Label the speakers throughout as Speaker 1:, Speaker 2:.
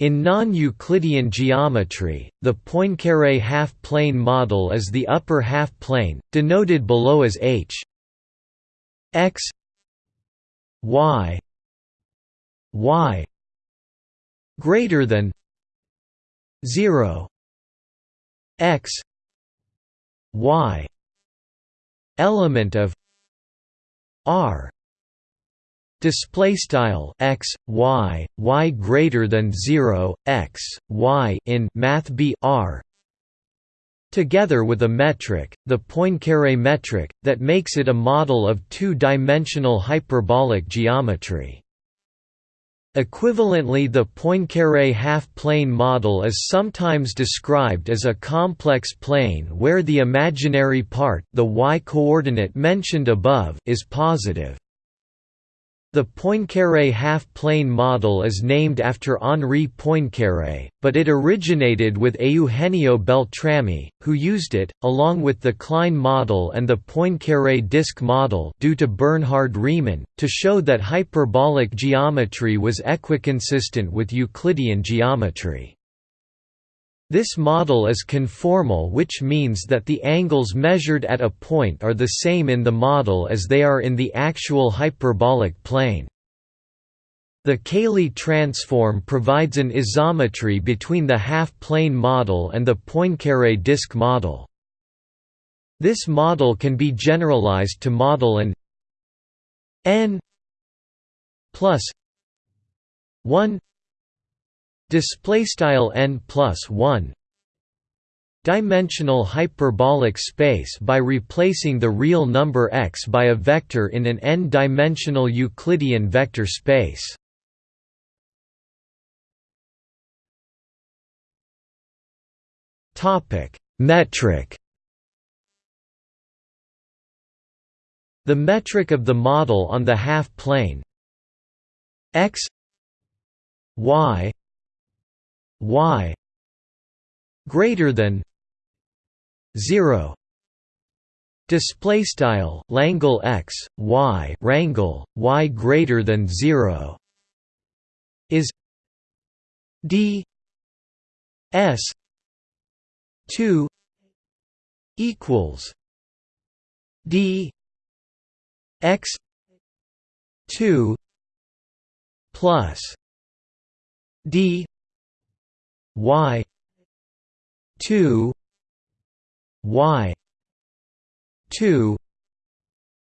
Speaker 1: In non-Euclidean geometry, the Poincaré half-plane model is the upper half-plane, denoted below as h. X. Y. Y. Greater than 0 x. Y. Element of r display style x y y greater than 0 x y in math b r together with a metric the poincaré metric that makes it a model of two-dimensional hyperbolic geometry Equivalently the Poincaré half-plane model is sometimes described as a complex plane where the imaginary part the y-coordinate mentioned above is positive. The Poincaré half-plane model is named after Henri Poincaré, but it originated with Eugenio Beltrami, who used it, along with the Klein model and the Poincaré disk model due to Bernhard Riemann, to show that hyperbolic geometry was equiconsistent with Euclidean geometry. This model is conformal which means that the angles measured at a point are the same in the model as they are in the actual hyperbolic plane. The Cayley transform provides an isometry between the half-plane model and the Poincaré disk model. This model can be generalized to model an n plus 1 display style n plus 1 dimensional hyperbolic space by replacing the real number x by a vector in an n-dimensional Euclidean vector space. Topic: Metric. The metric of the model on the half-plane x y y greater than 0 display style langle x y rangle y greater than 0 is d s 2 equals d x 2 plus d y. 2 y. 2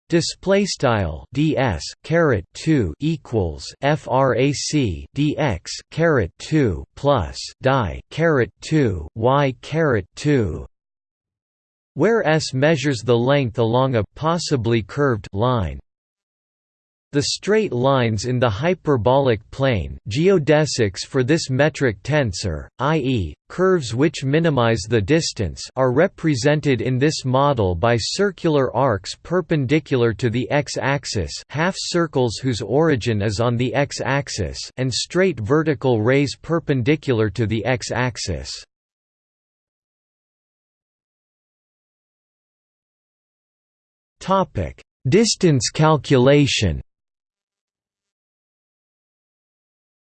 Speaker 1: Display style ds caret two equals frac dx caret two plus die caret two y caret two, where s measures the length along a possibly curved line. The straight lines in the hyperbolic plane geodesics for this metric tensor, i.e., curves which minimize the distance are represented in this model by circular arcs perpendicular to the x-axis half circles whose origin is on the x-axis and straight vertical rays perpendicular to the x-axis. Distance calculation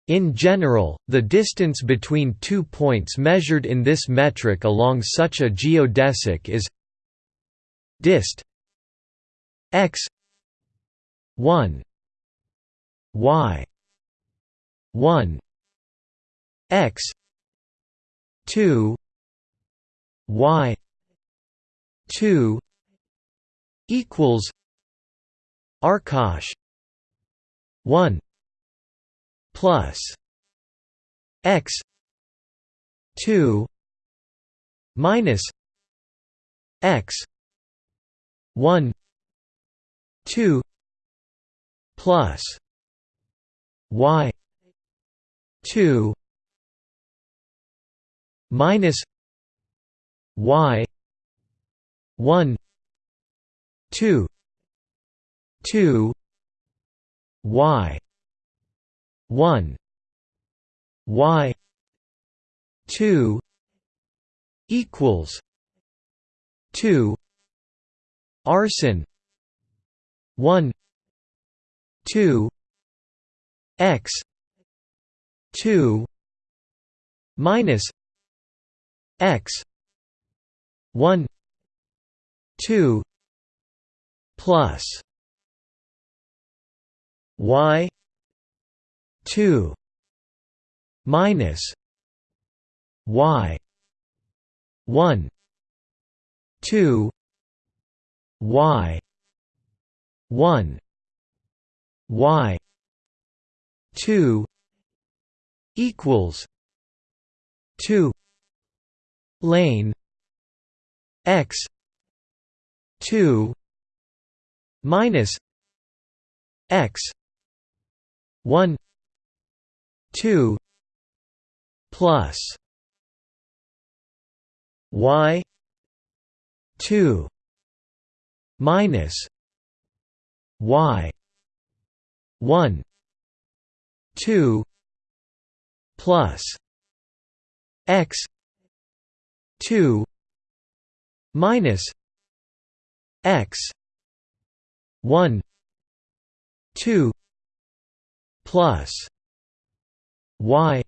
Speaker 1: In general, the distance between two points measured in this metric along such a geodesic is dist x 1 y 1 x 2 y 2 equals arcosh 1 plus x 2 minus x 1 2 plus y 2 minus y 1 2 2 y 1 y 2 equals 2 arsin 1 2 x 2 minus x 1 2 plus y 2 minus y 1 2 y 1 y 2 equals 2 lane x 2 minus x 1 2 plus y 2 minus y 1 2 plus x 2 minus x 1 2 plus y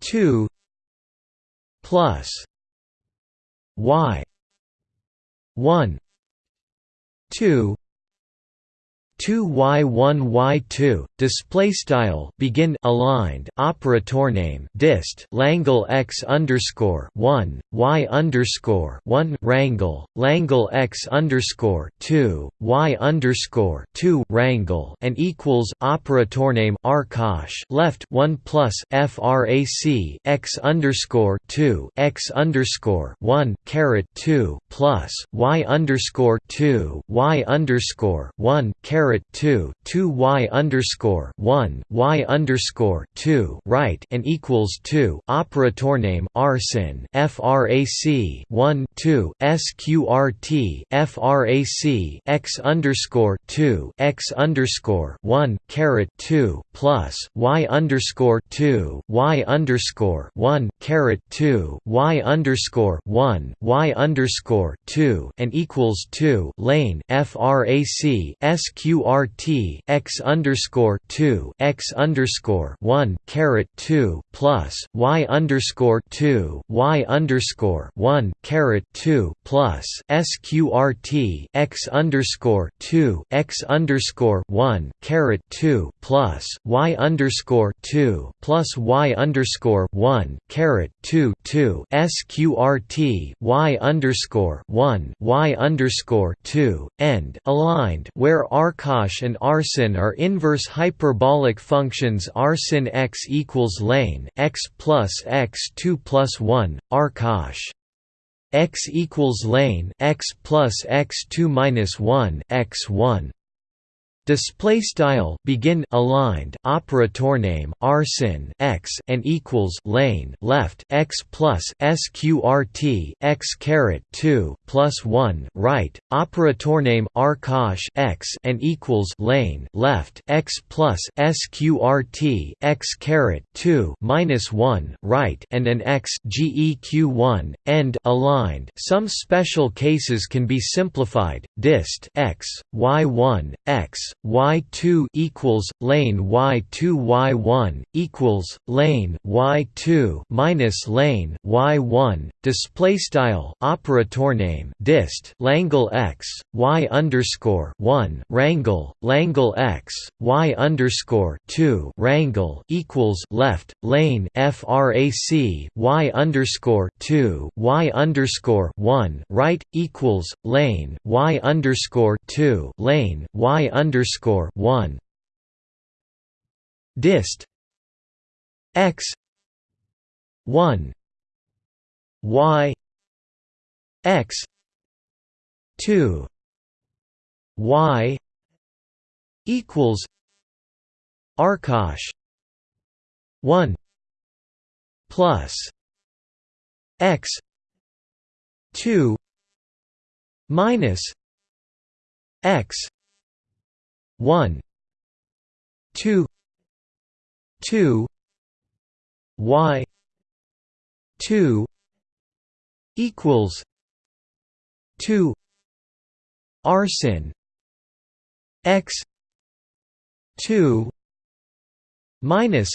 Speaker 1: 2 plus y 1 2 2y1 y2 display style begin aligned operator name dist langle x underscore 1 y underscore 1 rangle langle x underscore 2 y underscore 2 rangle and equals operator name arcosh left 1 plus frac x underscore 2 x underscore 1 caret 2 plus y underscore 2 y underscore 1 caret caret 2 2 y underscore 1 y underscore 2 right and equals 2 operator name arsin frac 1 2 sqrt frac x underscore 2 x underscore 1 caret 2 plus y underscore 2 y underscore 1 caret 2 y underscore 1 y underscore 2 and equals 2 lane frac sq QRT x underscore two x underscore one caret two plus Y underscore two Y underscore one caret two plus SQRT x underscore two x underscore one caret two plus Y underscore two plus Y underscore one caret two two SQRT Y underscore one Y underscore two end aligned where archive Arcosh and arsin are inverse hyperbolic functions. Arsin x equals lane x plus x 2 plus 1, arcosh x equals lane x plus x 2 minus 1 x 1 Display style begin aligned operator name arsin x and equals lane left x plus sqrt x caret 2 plus 1 right operator name arcosh x and equals lane left x plus sqrt x caret 2 minus 1 right and an x geq1 end aligned. Some special cases can be simplified dist x y1 x y2 equals lane y2 y1 equals lane y2 minus lane y1 display style operator name dist langle x y underscore 1 rangle langle x y underscore 2 rangle equals left lane frac y underscore 2 y underscore 1 right equals lane y underscore 2 lane y underscore underscore one. Dist. X. One. Y. X. Two. Y. Equals. Arcosh one. Plus. X. Two. Minus. X 1 2 2 y 2 equals 2 arsin x 2 minus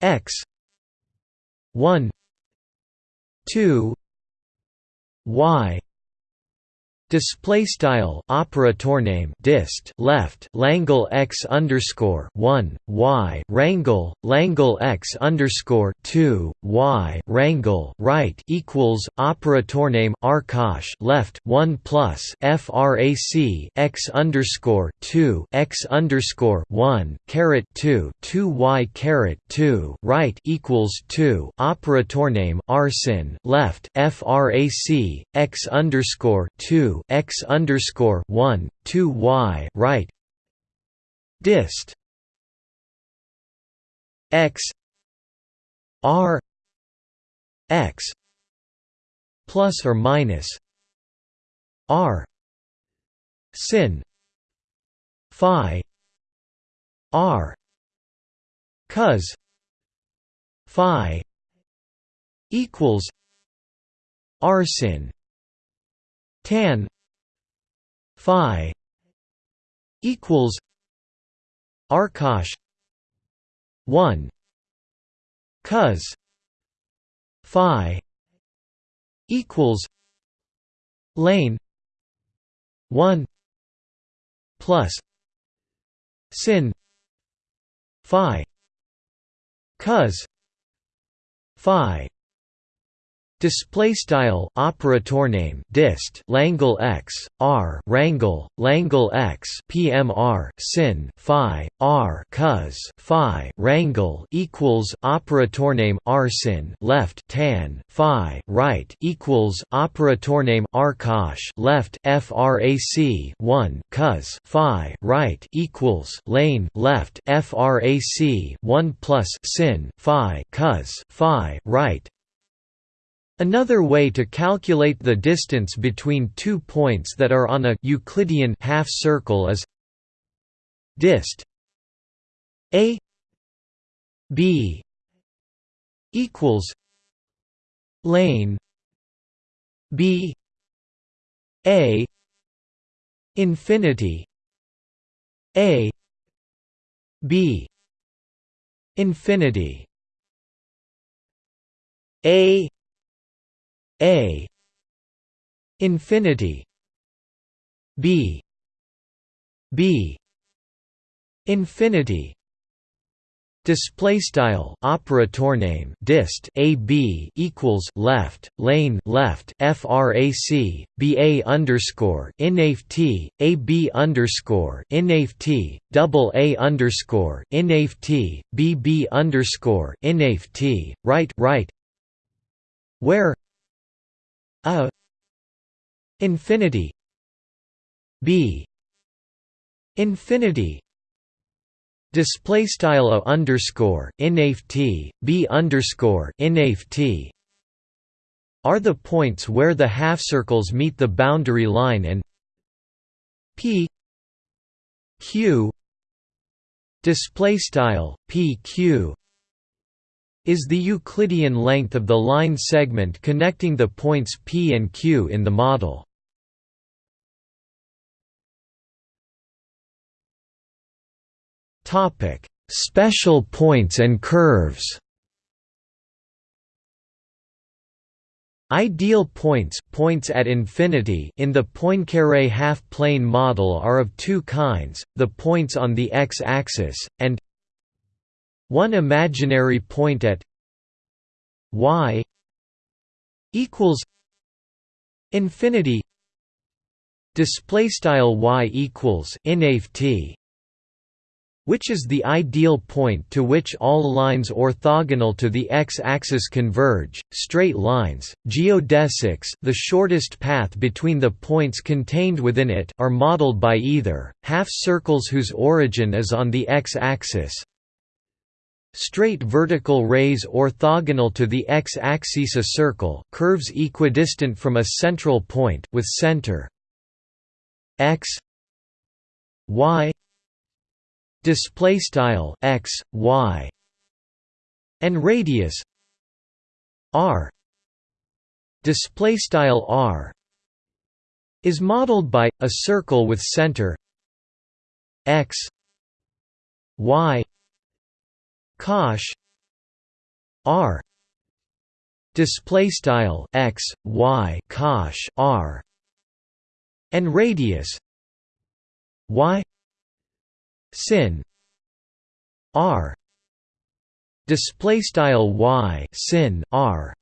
Speaker 1: x 1 2 y Display style operator name dist left Langle x underscore one y Rangle Langle x underscore two y Rangle right equals operator name arcosh left one plus frac x underscore two x underscore one caret two two y caret two right equals two operator name arsin left frac x underscore two x underscore one two y right? Dist. X. R. X. Plus or minus r. Sin. Phi. R. Cos. Phi. Equals r sin tan phi equals arcosh 1 cos phi equals lane 1 plus sin phi cos phi Display style operator name dist Langle x r Rangle Langle x PMR sin phi r cos phi Rangle equals operator name arsin left tan phi right equals operator name arcosh left frac 1 cos phi right equals lane left frac 1 plus sin phi cos phi right Another way to calculate the distance between two points that are on a Euclidean half circle is dist a b equals lane b a infinity a b infinity a a. Infinity. B. B. Infinity. Display style operator name dist a b equals left lane left frac b a underscore inaf t a b underscore inaf t double a underscore inaf t b b underscore inaf t right right where a infinity b infinity display style a underscore t b underscore t are the points where the half circles meet the boundary line and p q display style p q is the Euclidean length of the line segment connecting the points P and Q in the model. Topic: Special points and curves Ideal points, points at infinity in the Poincaré half-plane model are of two kinds, the points on the x-axis, and one imaginary point at y equals infinity display style y equals t which is the ideal point to which all lines orthogonal to the x-axis converge. Straight lines, geodesics, the shortest path between the points contained within it, are modeled by either half circles whose origin is on the x-axis, Straight vertical rays orthogonal to the x-axis a circle curves equidistant from a central point with center x y display style x y and radius r display style r is modeled by a circle with center x y cosh r. Display style x y cosh r. And radius y sin r. Display style y sin r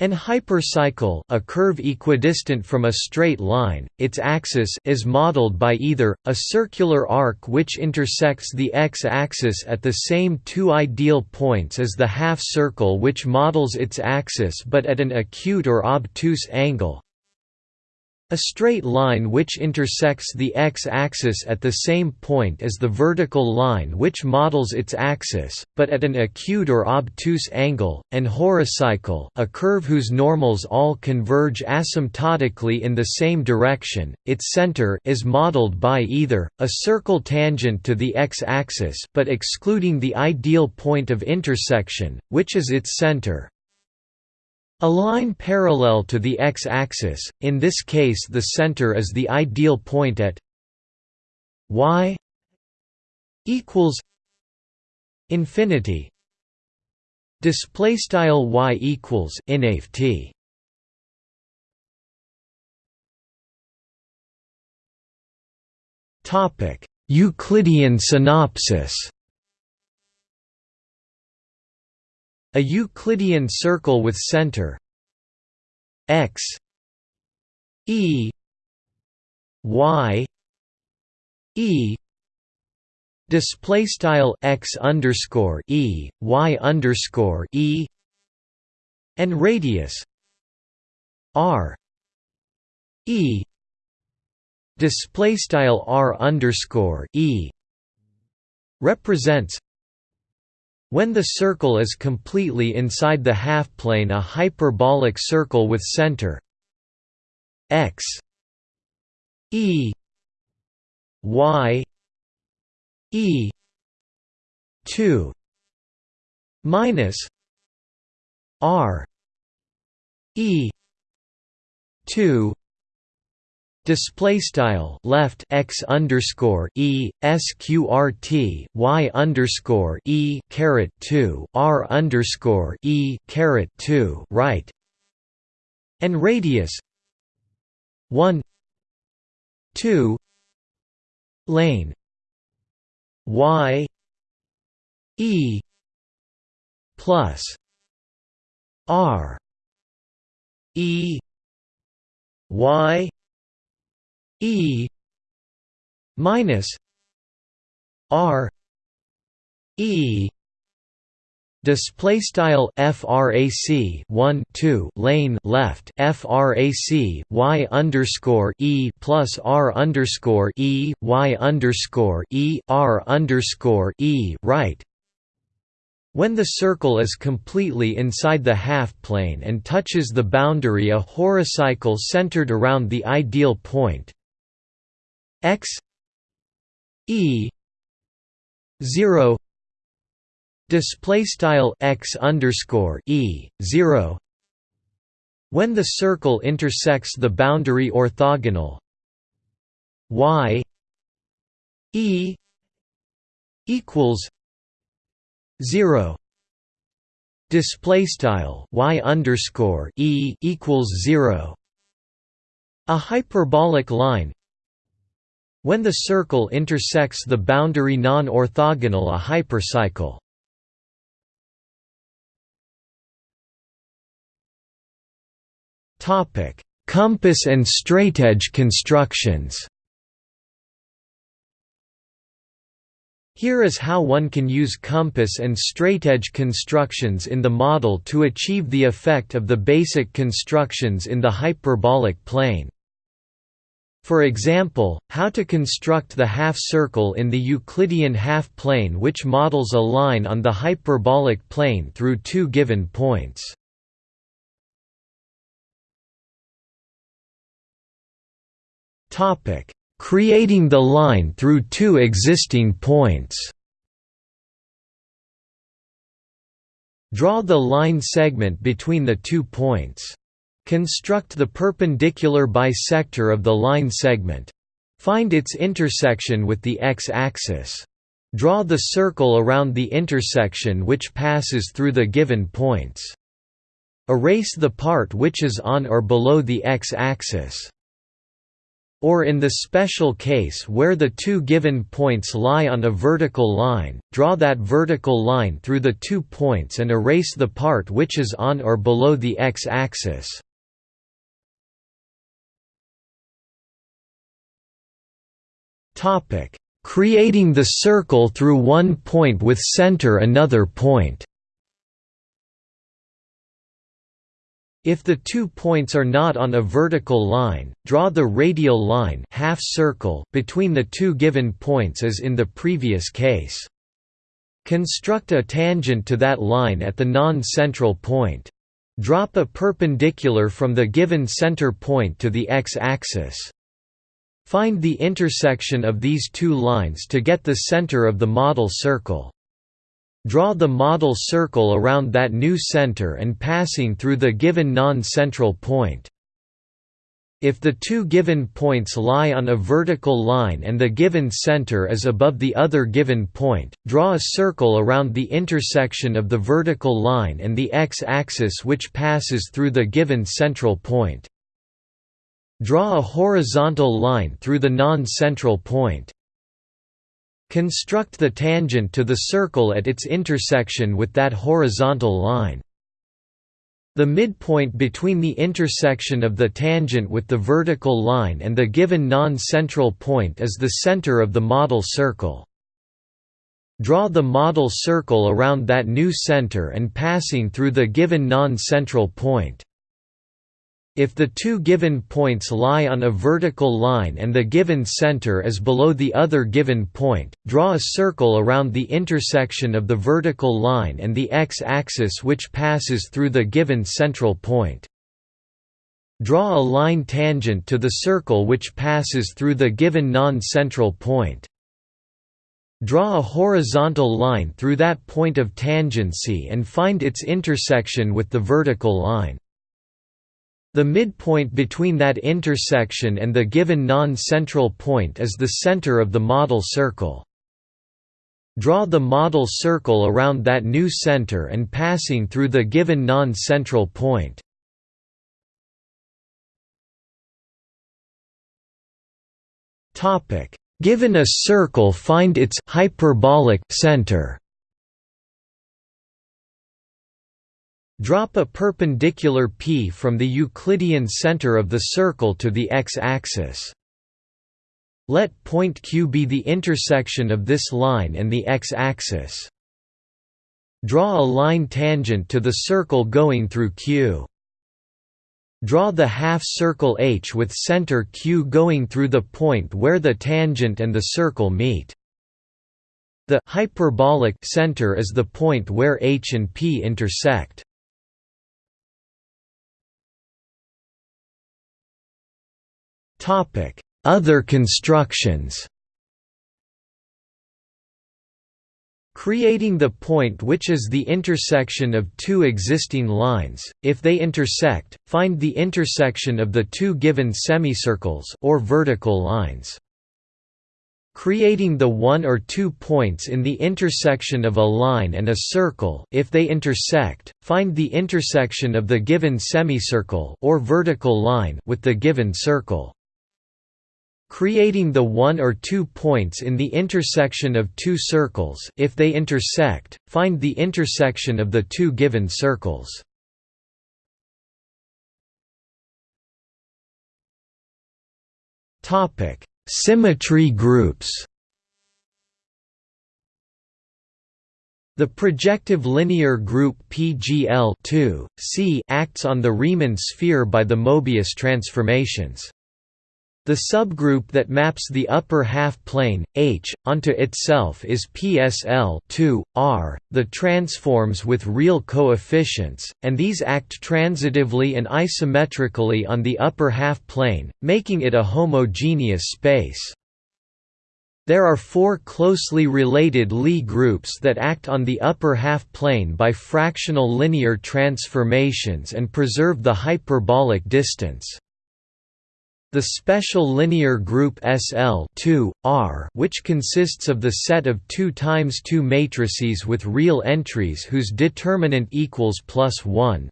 Speaker 1: an hypercycle a curve equidistant from a straight line, its axis is modeled by either, a circular arc which intersects the x-axis at the same two ideal points as the half-circle which models its axis but at an acute or obtuse angle, a straight line which intersects the x-axis at the same point as the vertical line which models its axis, but at an acute or obtuse angle, and horocycle a curve whose normals all converge asymptotically in the same direction, its center is modeled by either, a circle tangent to the x-axis but excluding the ideal point of intersection, which is its center, a line parallel to the x-axis, in this case the center is the ideal point at y equals infinity. Display style y equals t. Topic euclidean synopsis A Euclidean circle with center x e y e display style x underscore e y underscore e and radius r e display style r underscore e represents when the circle is completely inside the half-plane a hyperbolic circle with center x e y e 2 minus r e 2 display style left x underscore e sqrt y underscore e caret 2 r underscore e caret 2 right and radius 1 2 lane y e plus r e y E minus R E display style frac 1 2 lane left frac y underscore e plus r underscore e y underscore e r underscore e right. When the circle is completely inside the half-plane and touches the boundary a horocycle centered around the ideal point x e 0 display style x underscore e 0 when the circle intersects the boundary orthogonal y e equals 0 display style y underscore e equals 0 a hyperbolic line when the circle intersects the boundary non-orthogonal a hypercycle. Topic: Compass and straightedge constructions. Here is how one can use compass and straightedge constructions in the model to achieve the effect of the basic constructions in the hyperbolic plane. For example, how to construct the half-circle in the Euclidean half-plane which models a line on the hyperbolic plane through two given points. Creating the line through two existing points Draw the line segment between the two points. Construct the perpendicular bisector of the line segment. Find its intersection with the x-axis. Draw the circle around the intersection which passes through the given points. Erase the part which is on or below the x-axis. Or in the special case where the two given points lie on a vertical line, draw that vertical line through the two points and erase the part which is on or below the x-axis. Creating the circle through one point with center another point If the two points are not on a vertical line, draw the radial line half circle between the two given points as in the previous case. Construct a tangent to that line at the non-central point. Drop a perpendicular from the given center point to the x-axis. Find the intersection of these two lines to get the center of the model circle. Draw the model circle around that new center and passing through the given non-central point. If the two given points lie on a vertical line and the given center is above the other given point, draw a circle around the intersection of the vertical line and the x-axis which passes through the given central point. Draw a horizontal line through the non-central point. Construct the tangent to the circle at its intersection with that horizontal line. The midpoint between the intersection of the tangent with the vertical line and the given non-central point is the center of the model circle. Draw the model circle around that new center and passing through the given non-central point. If the two given points lie on a vertical line and the given center is below the other given point, draw a circle around the intersection of the vertical line and the x-axis which passes through the given central point. Draw a line tangent to the circle which passes through the given non-central point. Draw a horizontal line through that point of tangency and find its intersection with the vertical line. The midpoint between that intersection and the given non-central point is the center of the model circle. Draw the model circle around that new center and passing through the given non-central point. Given a circle find its hyperbolic center Drop a perpendicular p from the Euclidean center of the circle to the x-axis. Let point Q be the intersection of this line and the x-axis. Draw a line tangent to the circle going through Q. Draw the half-circle H with center Q going through the point where the tangent and the circle meet. The hyperbolic center is the point where H and P intersect. Other constructions Creating the point which is the intersection of two existing lines, if they intersect, find the intersection of the two given semicircles or vertical lines. Creating the one or two points in the intersection of a line and a circle if they intersect, find the intersection of the given semicircle or vertical line with the given circle. Creating the one or two points in the intersection of two circles if they intersect, find the intersection of the two given circles. Symmetry groups The projective linear group PGL acts on the Riemann sphere by the Mobius transformations. The subgroup that maps the upper half-plane, H, onto itself is PSL 2, R, the transforms with real coefficients, and these act transitively and isometrically on the upper half-plane, making it a homogeneous space. There are four closely related Lie groups that act on the upper half-plane by fractional linear transformations and preserve the hyperbolic distance. The special linear group SL R, which consists of the set of 2 times 2 matrices with real entries whose determinant equals plus 1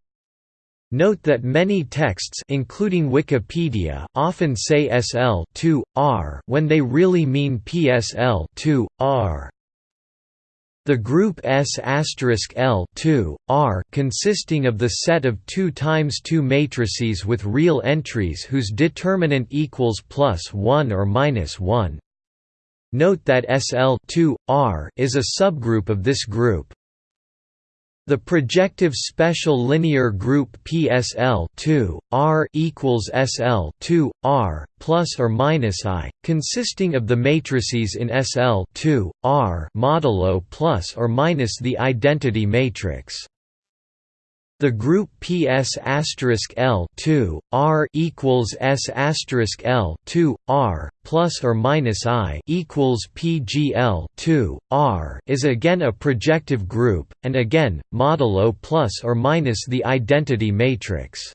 Speaker 1: Note that many texts including Wikipedia often say SL2R when they really mean PSL2R. The group S L 2 R consisting of the set of 2 times 2 matrices with real entries whose determinant equals plus 1 or minus 1. Note that SL 2 R is a subgroup of this group. The projective special linear group PSL 2 R equals SL 2 R plus or minus I, consisting of the matrices in SL 2 R modulo plus or minus the identity matrix. The group PS L 2 R equals S L 2 R plus or minus I equals PGL 2 R is again a projective group, and again modulo plus or minus the identity matrix.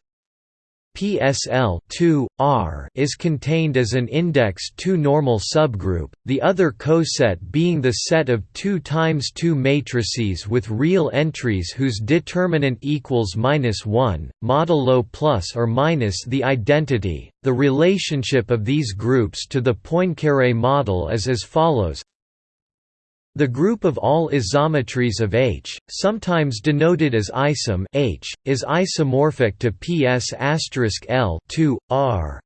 Speaker 1: PSL 2 R is contained as an index 2 normal subgroup, the other coset being the set of 2 times 2 matrices with real entries whose determinant equals minus 1, modulo plus or minus the identity. The relationship of these groups to the Poincaré model is as follows the group of all isometries of H, sometimes denoted as isom H, is isomorphic to PS L 2 R.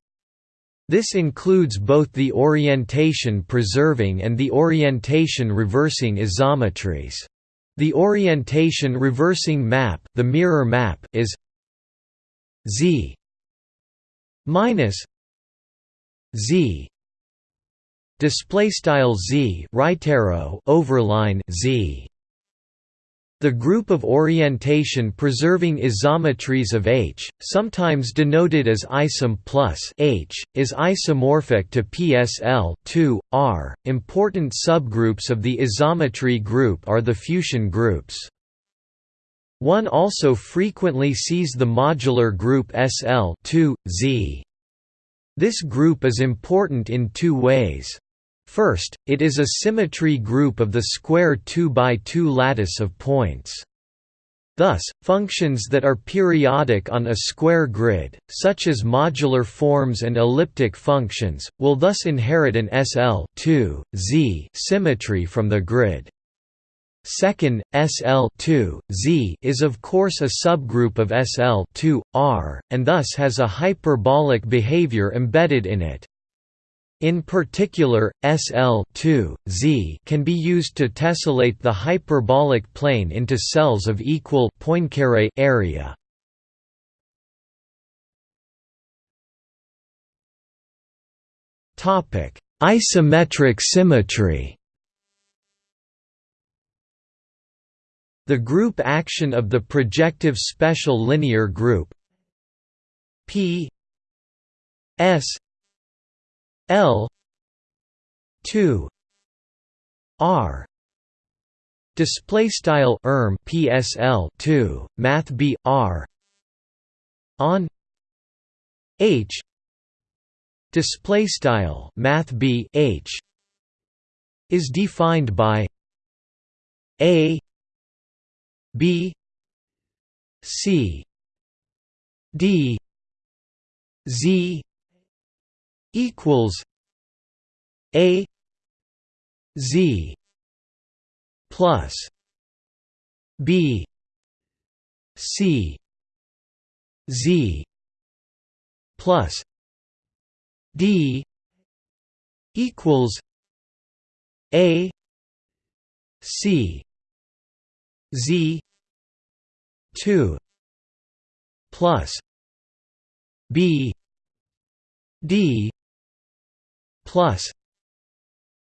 Speaker 1: This includes both the orientation-preserving and the orientation-reversing isometries. The orientation-reversing map, the mirror map, is Z minus Z display style z overline z the group of orientation preserving isometries of H, sometimes denoted as isom plus H, is isomorphic to PSL 2 R. Important subgroups of the isometry group are the Fuchsian groups. One also frequently sees the modular group SL 2 Z. This group is important in two ways. First, it is a symmetry group of the square 2 by 2 lattice of points. Thus, functions that are periodic on a square grid, such as modular forms and elliptic functions, will thus inherit an SL 2, Z symmetry from the grid. Second, SL 2, Z is of course a subgroup of SL 2, R, and thus has a hyperbolic behavior embedded in it. In particular, SL2Z can be used to tessellate the hyperbolic plane into cells of equal Poincare area. Topic: Isometric symmetry. The group action of the projective special linear group P S L two R display style erm PSL 2 math B R on H display style math B H is defined by A B C D Z equals A Z plus B C Z plus D equals A C Z two plus B D plus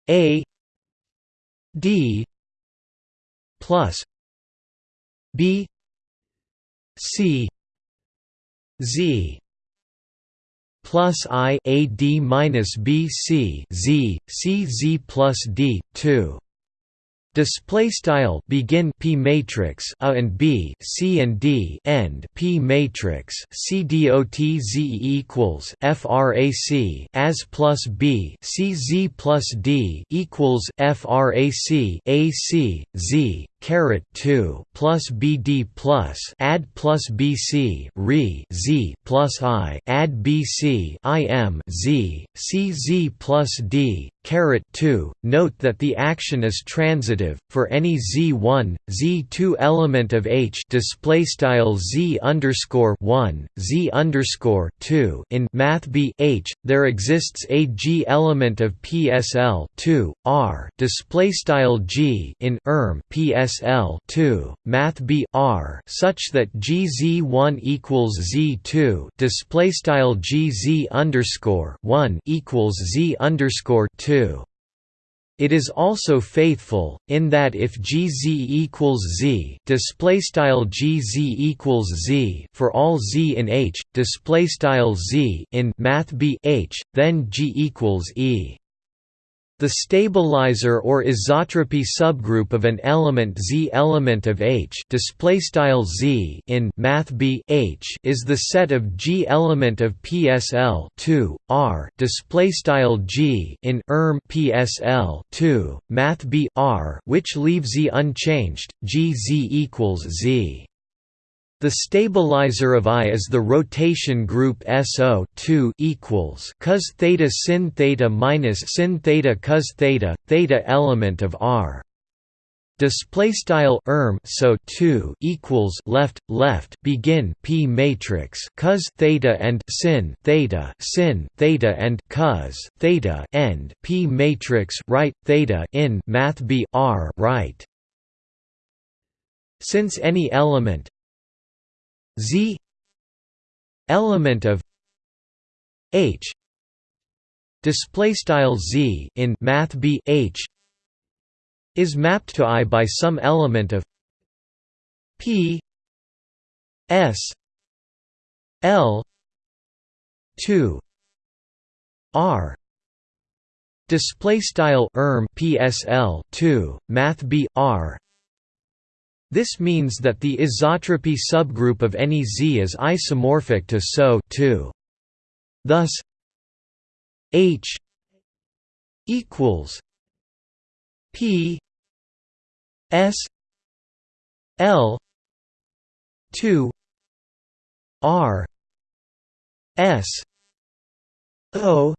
Speaker 1: A D plus B C Z plus I A D minus B C Z C Z plus D two Display style begin p matrix a and b c and d end p matrix c dot z equals frac as plus b c z plus d equals frac a c z caret 2 plus BD plus add plus BC re Z plus I add BC IM Z C Z plus D caret 2 note that the action is transitive for any z1 z2 element of h display style z underscore 1 z underscore 2 in math b h there exists a g element of psl 2 r display style g in erm psl 2 math b r such that gz1 equals z2 display style gz underscore 1 equals z underscore 2 it is also faithful in that if Gz equals Z, display style Gz equals Z for all Z in H, display style Z in math B H, then G equals E. The stabilizer or isotropy subgroup of an element Z element of H Z in math B H is the set of G element of PSL 2 R display style G in erm PSL 2 math B R which leave Z unchanged G Z equals Z the stabilizer of I is the rotation group SO 2 equals cos theta sin theta minus sin theta cos theta theta element of R. Display style erm so 2 equals left left begin p matrix cos theta and sin theta sin theta and cos theta end p matrix right theta in math b r right. Since any element Z element of H display style Z in math B H is mapped to I by some element of P S L 2 R display style erm PSL 2 math B R this means that the isotropy subgroup of any Z is isomorphic to SO 2. Thus H equals P S L 2 R S O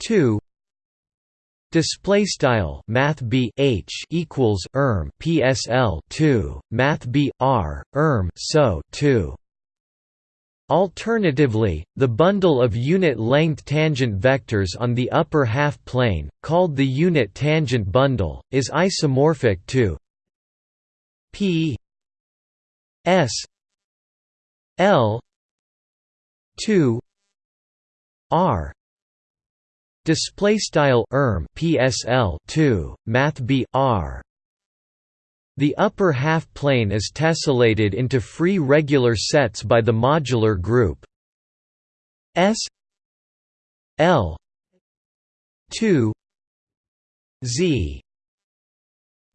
Speaker 1: 2 Display style Math B H equals erm PSL two Math B R erm so two. Alternatively, the bundle of unit-length tangent vectors on the upper half-plane, called the unit tangent bundle, is isomorphic to P S L 2 R Display style erm PSL 2 Math B R. The upper half plane is tessellated into free regular sets by the modular group. S L 2 Z.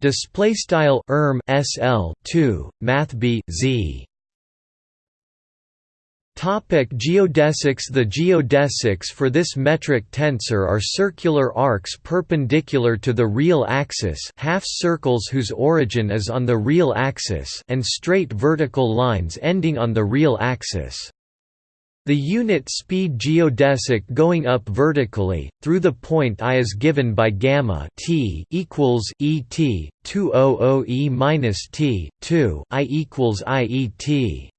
Speaker 1: Display style erm SL 2 Math B Z Topic geodesics The geodesics for this metric tensor are circular arcs perpendicular to the real axis half circles whose origin is on the real axis and straight vertical lines ending on the real axis. The unit speed geodesic going up vertically through the point I is given by gamma t equals et 200 e minus t 2 i equals i e t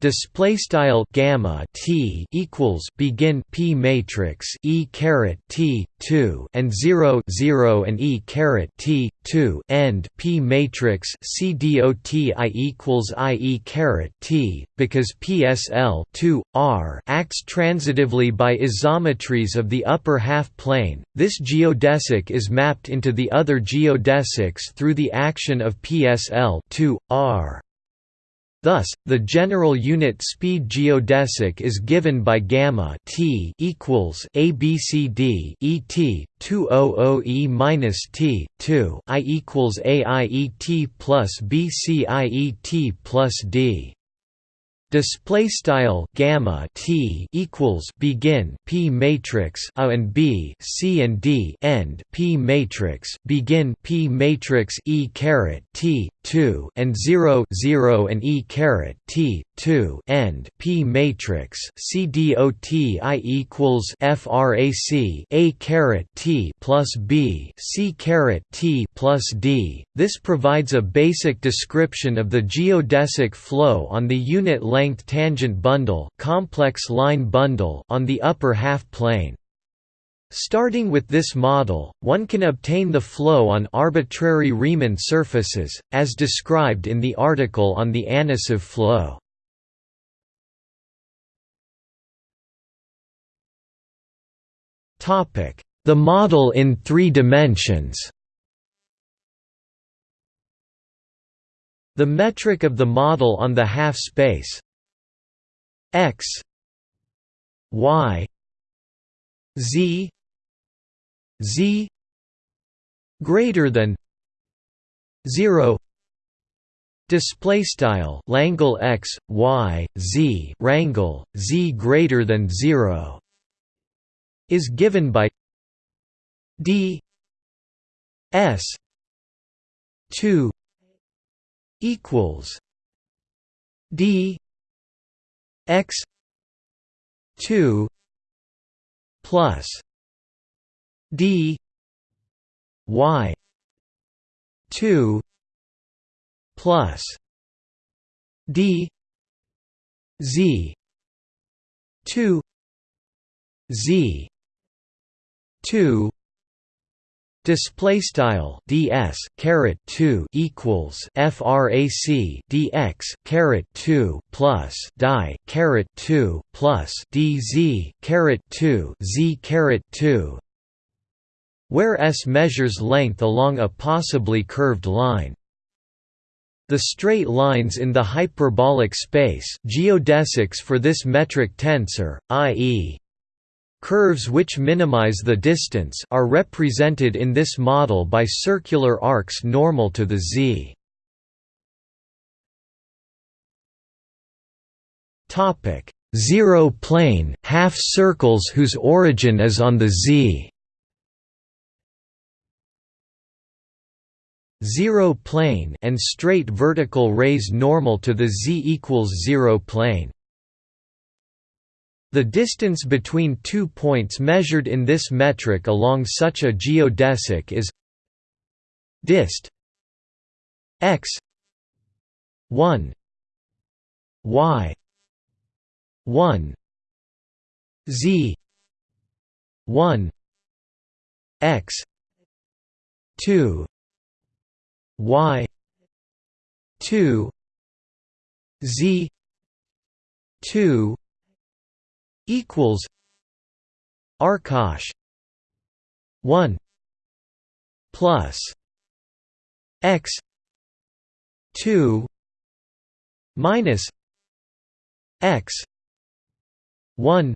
Speaker 1: display style gamma t equals begin p matrix e caret t 2 and 0 0 and e caret t 2 end p matrix c dot i equals i e caret t because psl 2 r acts transitively by isometries of the upper half plane. This geodesic is mapped into the other geodesics through the action of psl 2 r Thus, the general unit speed geodesic is given by gamma t equals abcd et 200 e minus t 2 i equals aiet plus bciet plus d. Display style gamma t equals begin p matrix a and b c and d end p matrix begin p matrix e caret t 2 and 0 0 and e caret t 2 end p matrix c dot i equals frac a caret t plus b c caret t plus d. This provides a basic description of the geodesic flow on the unit length tangent bundle, complex line bundle on the upper half plane. Starting with this model, one can obtain the flow on arbitrary Riemann surfaces, as described in the article on the Anosov flow. The model in three dimensions. The metric of the model on the half space. X. Y. Z z greater than 0 display style langle x y z rangle z greater than 0 is given by d s 2 equals d x 2 plus d y 2 plus d z 2 z 2 Display style ds caret two equals frac dx caret two plus die caret two plus dz caret two z caret two, where s measures length along a possibly curved line. The straight lines in the hyperbolic space geodesics for this metric tensor, i.e. Curves which minimize the distance are represented in this model by circular arcs normal to the z. Topic: Zero plane, half circles whose origin is on the z. Zero plane and straight vertical rays normal to the z equals zero plane. The distance between two points measured in this metric along such a geodesic is dist x 1 y 1 z 1 x 2 y 2 z 2 equals Arcosh 1 plus x 2 minus x 1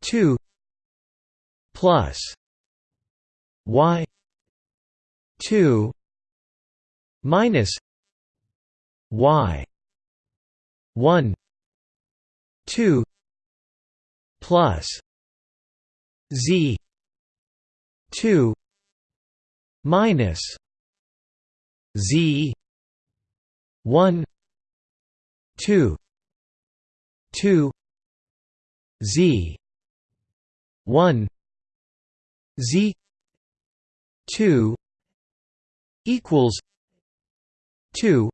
Speaker 1: 2 plus y 2 minus y 1 2 plus z 2 minus z 1 2 2 z 1 z 2 equals 2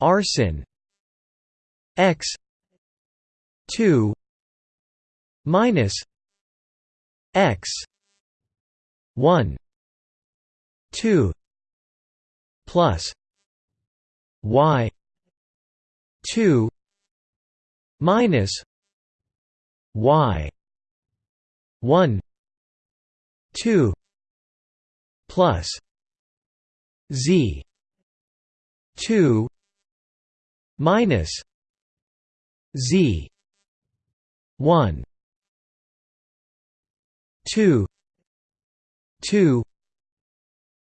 Speaker 1: arsin x 2 minus x 1 2 plus y 2 minus y 1 2 plus z 2 minus z 1 2 2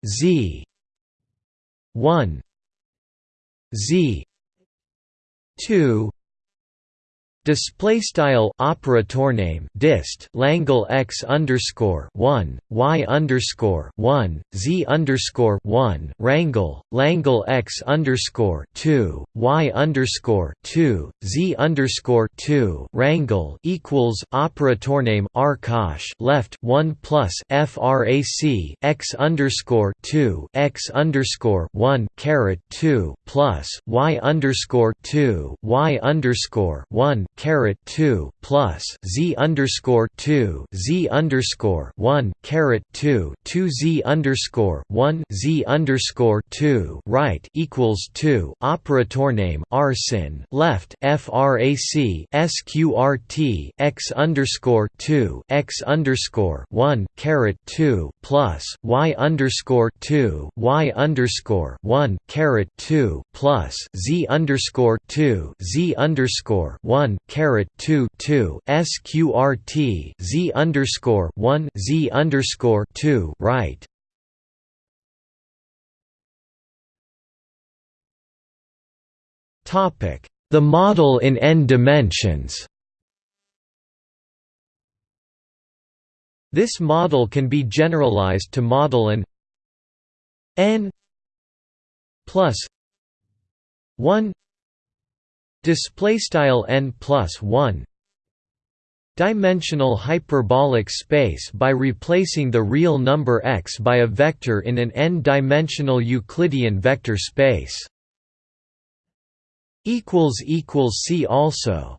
Speaker 1: z 1 z 2 Display style operator name dist Langle x underscore one y underscore one z underscore one Rangle Langle x underscore two y underscore two z underscore two Rangle equals operator name arcosh left one plus frac x underscore two x underscore one caret two plus y underscore two y underscore one caret two plus z underscore two z underscore one caret two two z underscore one z underscore two right equals two operator name arsin left frac sqrt x underscore two x underscore one caret two plus y underscore two y underscore one caret two plus z underscore two z underscore one caret two two sqrt z underscore one z underscore two right. Topic: The model in n dimensions. This model can be generalized to model an n plus 1 display style n plus 1 dimensional hyperbolic space by replacing the real number x by a vector in an n-dimensional Euclidean vector space. Equals equals see also